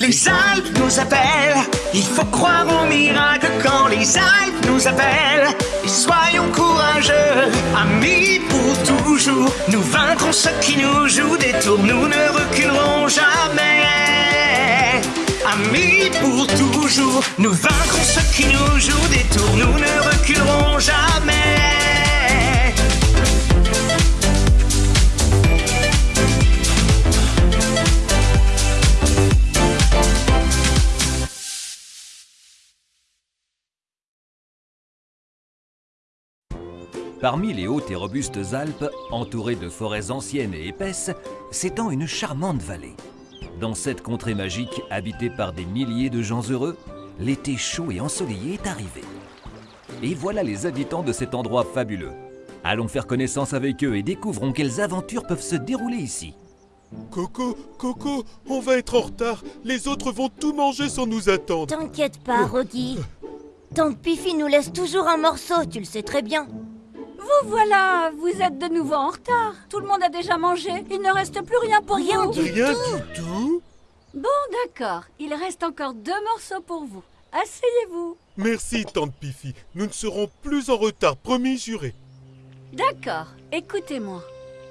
Les Alpes nous appellent, il faut croire au miracle quand les Alpes nous appellent. Et soyons courageux, amis pour toujours. Nous vaincrons ceux qui nous jouent des tours, nous ne reculerons jamais. Amis pour toujours, nous vaincrons ceux qui nous jouent des tours, nous ne reculerons Parmi les hautes et robustes Alpes, entourées de forêts anciennes et épaisses, s'étend une charmante vallée. Dans cette contrée magique, habitée par des milliers de gens heureux, l'été chaud et ensoleillé est arrivé. Et voilà les habitants de cet endroit fabuleux. Allons faire connaissance avec eux et découvrons quelles aventures peuvent se dérouler ici. Coco, Coco, on va être en retard. Les autres vont tout manger sans nous attendre. T'inquiète pas, Rocky. Tante Piffy nous laisse toujours un morceau, tu le sais très bien. Vous voilà, vous êtes de nouveau en retard. Tout le monde a déjà mangé, il ne reste plus rien pour Rien vous. du Rien du tout Bon, d'accord, il reste encore deux morceaux pour vous. Asseyez-vous. Merci, tante Piffy. Nous ne serons plus en retard, promis juré. D'accord, écoutez-moi.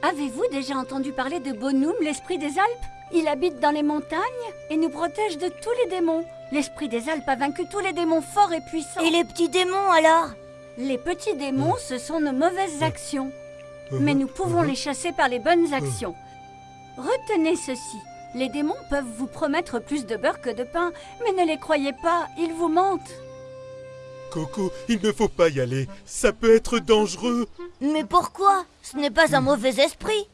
Avez-vous déjà entendu parler de Bonhomme, l'esprit des Alpes? Il habite dans les montagnes et nous protège de tous les démons. L'esprit des Alpes a vaincu tous les démons forts et puissants. Et les petits démons alors? Les petits démons, ce sont nos mauvaises actions. Mais nous pouvons les chasser par les bonnes actions. Retenez ceci. Les démons peuvent vous promettre plus de beurre que de pain, mais ne les croyez pas, ils vous mentent. Coco, il ne faut pas y aller. Ça peut être dangereux. Mais pourquoi? Ce n'est pas un mauvais esprit.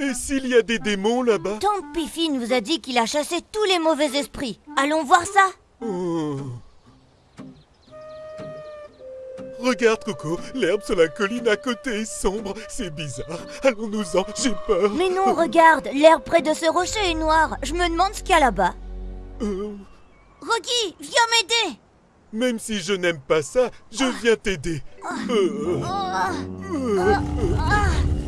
Et s'il y a des démons là-bas? Tante Piffy nous a dit qu'il a chassé tous les mauvais esprits. Allons voir ça. Oh. Regarde, Coco, l'herbe sur la colline à côté est sombre. C'est bizarre. Allons-nous-en, j'ai peur. Mais non, regarde, l'herbe près de ce rocher est noire. Je me demande ce qu'il y a là-bas. Euh, Rocky, viens m'aider. même si je n'aime pas ça, je viens t'aider. Euh, euh,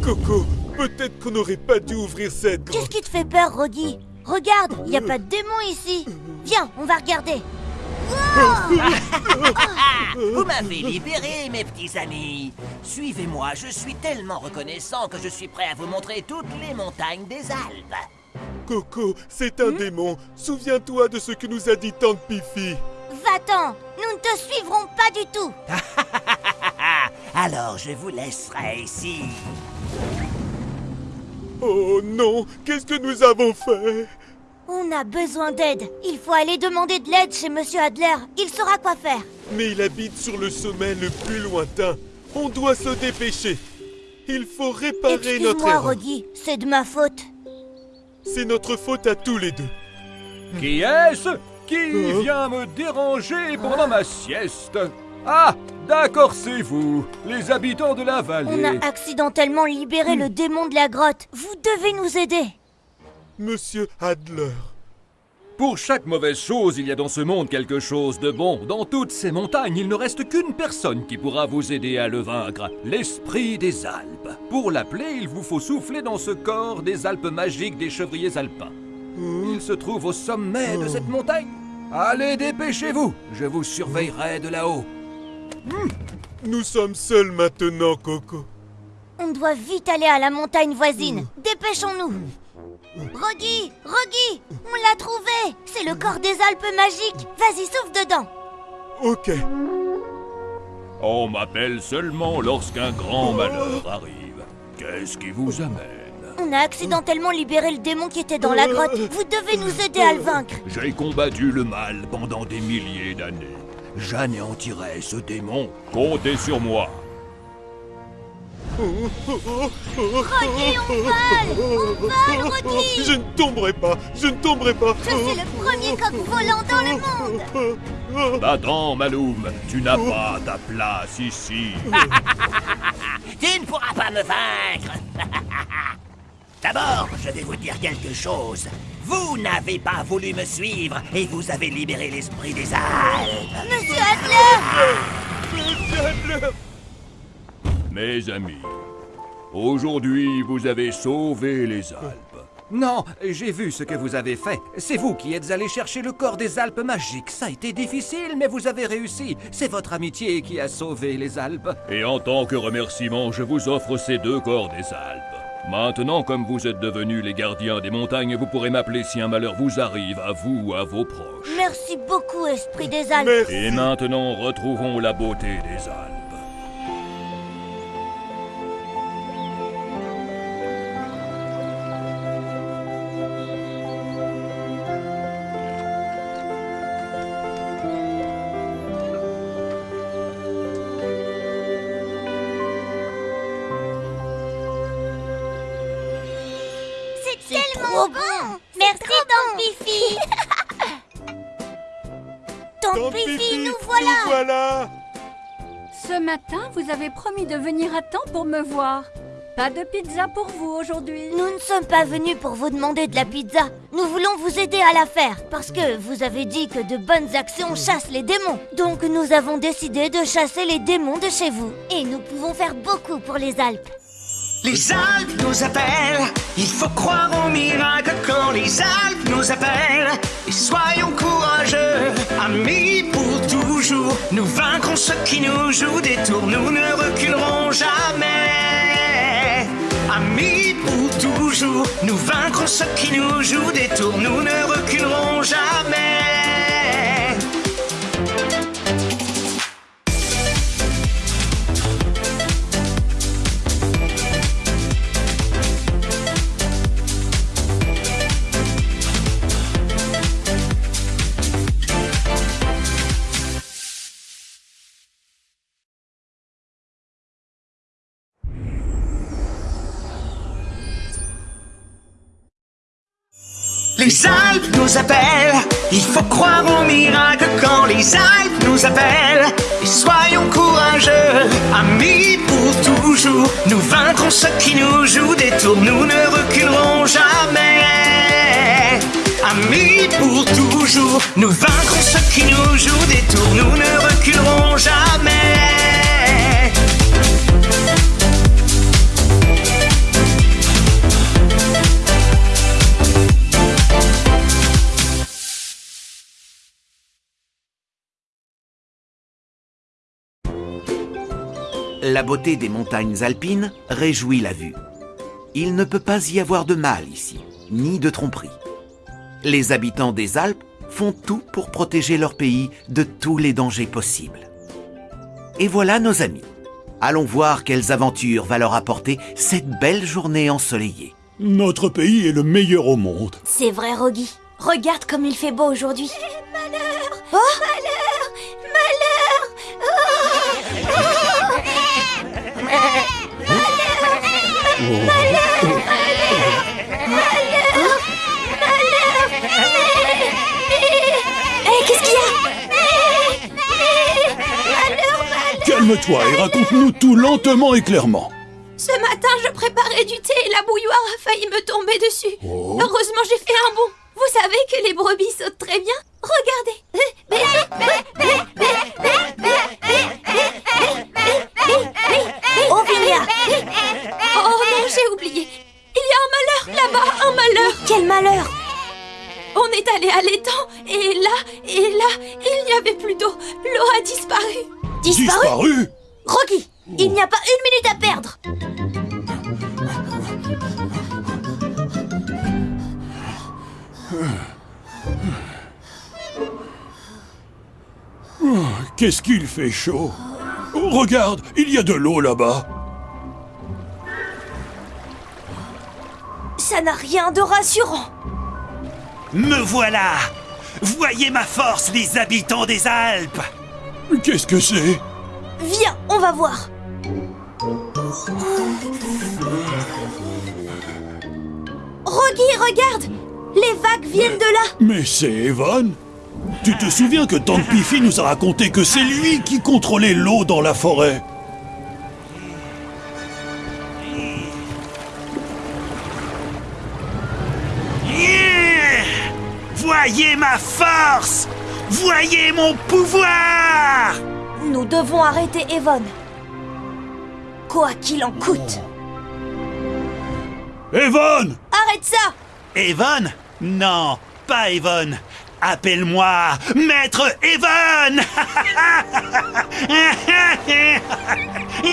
Coco, peut-être qu'on n'aurait pas dû ouvrir cette. Qu'est-ce qui te fait peur, Rocky? Regarde, il n'y a pas de démon ici. Viens, on va regarder. Vous m'avez libéré, mes petits amis. Suivez-moi, je suis tellement reconnaissant que je suis prêt à vous montrer toutes les montagnes des Alpes. Coco, c'est un démon. Souviens-toi de ce que nous a dit Tante Piffy. Va-t'en, nous ne te suivrons pas du tout. Alors je vous laisserai ici. Oh non, qu'est-ce que nous avons fait? On a besoin d'aide. Il faut aller demander de l'aide chez Monsieur Adler. Il saura quoi faire. Mais il habite sur le sommet le plus lointain. On doit se dépêcher. Il faut réparer notre Excuse-moi, erreur. Rocky, c'est de ma faute. C'est notre faute à tous les deux. Qui est-ce qui Hein vient me déranger pendant ma sieste? Ah, d'accord, c'est vous, les habitants de la On vallée. a accidentellement libéré le démon de la grotte. Vous devez nous aider. Monsieur Adler. Pour chaque mauvaise chose, il y a dans ce monde quelque chose de bon. Dans toutes ces montagnes, il ne reste qu'une personne qui pourra vous aider à le vaincre, l'esprit des Alpes. Pour l'appeler, il vous faut souffler dans ce corps des Alpes magiques des chevriers alpins. Il se trouve au sommet de cette montagne. Allez, dépêchez-vous, je vous surveillerai de là-haut. Nous sommes seuls maintenant, Coco. On doit vite aller à la montagne voisine. Dépêchons-nous. Rocky, Rocky, on l'a trouvé. C'est le corps des Alpes magiques. Vas-y, souffle dedans. Ok. On m'appelle seulement lorsqu'un grand malheur arrive. Qu'est-ce qui vous amène? On a accidentellement libéré le démon qui était dans la grotte. Vous devez nous aider à le vaincre. J'ai combattu le mal pendant des milliers d'années. J'anéantirai ce démon. Comptez sur moi. Rocky, on vole On vole, Rocky Je ne tomberai pas, je ne tomberai pas. Je suis le premier coq volant dans le monde Attends, Maloum, tu n'as pas ta place ici. Tu ne pourras pas me vaincre. D'abord, je vais vous dire quelque chose. Vous n'avez pas voulu me suivre et vous avez libéré l'esprit des Alpes. Monsieur Adler Monsieur Adler Mes amis, aujourd'hui vous avez sauvé les Alpes. Non, j'ai vu ce que vous avez fait. C'est vous qui êtes allé chercher le corps des Alpes magiques. Ça a été difficile, mais vous avez réussi. C'est votre amitié qui a sauvé les Alpes. Et en tant que remerciement, je vous offre ces deux corps des Alpes. Maintenant, comme vous êtes devenus les gardiens des montagnes, vous pourrez m'appeler si un malheur vous arrive, à vous ou à vos proches. Merci beaucoup, Esprit des Alpes. Merci. Et maintenant, retrouvons la beauté des Alpes. Tellement bon. Merci, Tante Pifi. Fifi, nous voilà. voilà Ce matin, vous avez promis de venir à temps pour me voir. Pas de pizza pour vous aujourd'hui. Nous ne sommes pas venus pour vous demander de la pizza. Nous voulons vous aider à la faire. Parce que vous avez dit que de bonnes actions chassent les démons. Donc nous avons décidé de chasser les démons de chez vous. Et nous pouvons faire beaucoup pour les Alpes. Les Alpes nous appellent, il faut croire au miracle quand les Alpes nous appellent. Et soyons courageux, amis pour toujours. Nous vaincrons ceux qui nous jouent des tours, nous ne reculerons jamais. Amis pour toujours, nous vaincrons ceux qui nous jouent des tours, nous ne reculerons jamais. Les Alpes nous appellent, il faut croire au miracle quand les Alpes nous appellent. Et soyons courageux, amis pour toujours. Nous vaincrons ceux qui nous jouent des tours, nous ne reculerons jamais. Amis pour toujours, nous vaincrons ceux qui nous jouent des tours, nous ne reculerons jamais. La beauté des montagnes alpines réjouit la vue. Il ne peut pas y avoir de mal ici, ni de tromperie. Les habitants des Alpes font tout pour protéger leur pays de tous les dangers possibles. Et voilà nos amis. Allons voir quelles aventures va leur apporter cette belle journée ensoleillée. Notre pays est le meilleur au monde. C'est vrai, Rogi. Regarde comme il fait beau aujourd'hui. Malheur Oh Calme-toi et raconte-nous tout lentement et clairement. Ce matin, je préparais du thé et la bouilloire a failli me tomber dessus. Heureusement, j'ai fait un bond. Vous savez que les brebis sautent très bien Qu'est-ce qu'il fait chaud? Oh, Regarde, il y a de l'eau là-bas. Ça n'a rien de rassurant. Me voilà. Voyez ma force, les habitants des Alpes. Qu'est-ce que c'est? Viens, on va voir. Rogi, regarde. Les vagues viennent de là. Mais c'est Evan Tu te souviens que Tante Pifi nous a raconté que c'est lui qui contrôlait l'eau dans la forêt? Yeah! Voyez ma force! Voyez mon pouvoir! Nous devons arrêter Evon. Quoi qu'il en coûte. Evan Arrête ça! Evon? Non, pas Evon. Appelle-moi Maître Evon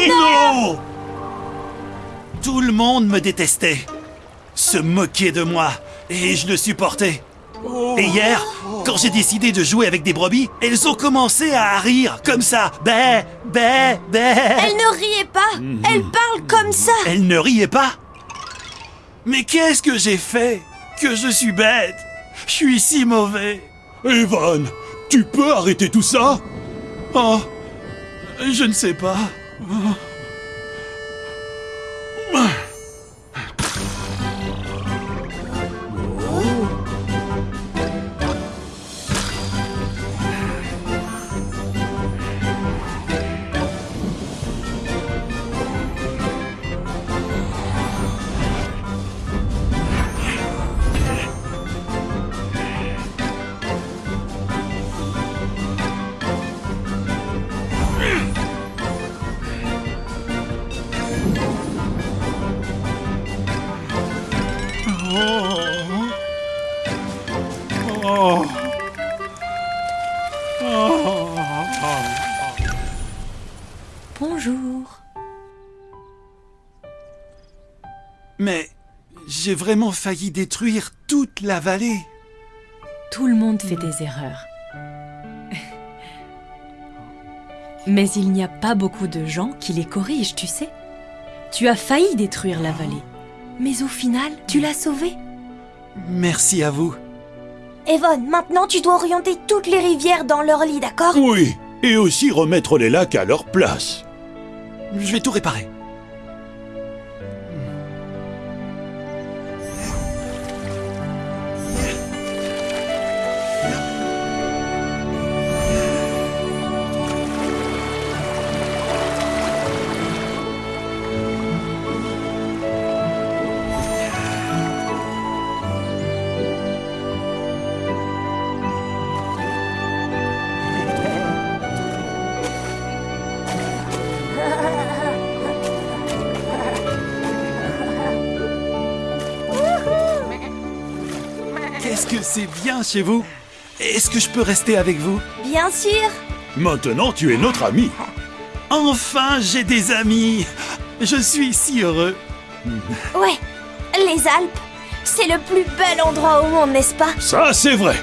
Non. Tout le monde me détestait, se moquait de moi, et je le supportais. Et hier, quand j'ai décidé de jouer avec des brebis, elles ont commencé à rire comme ça. Bé, bé, bé. Elle ne riait pas. Elle parle comme ça. Elles ne riaient pas. Mais qu'est-ce que j'ai fait Que je suis bête? Je suis si mauvais Evan, tu peux arrêter tout ça? Oh Je ne sais pas. J'ai vraiment failli détruire toute la vallée. Tout le monde fait des erreurs. Mais il n'y a pas beaucoup de gens qui les corrigent, tu sais. Tu as failli détruire la vallée. Mais au final, tu l'as sauvée. Merci à vous. Evon, maintenant tu dois orienter toutes les rivières dans leur lit, d'accord? Oui, et aussi remettre les lacs à leur place. Je vais tout réparer. Que c'est bien chez vous? Est-ce que je peux rester avec vous? Bien sûr. Maintenant, tu es notre ami. Enfin, j'ai des amis. Je suis si heureux. Ouais, les Alpes, c'est le plus bel endroit au monde, n'est-ce pas? Ça, c'est vrai.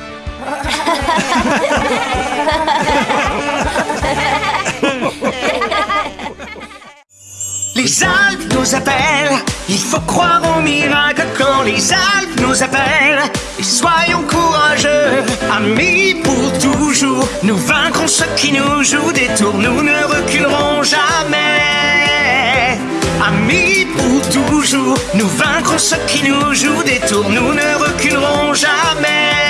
Les Alpes nous appellent, il faut croire au miracle quand les Alpes nous appellent. Et soyons courageux, amis pour toujours. Nous vaincrons ceux qui nous jouent des tours, nous ne reculerons jamais. Amis pour toujours, nous vaincrons ceux qui nous jouent des tours, nous ne reculerons jamais.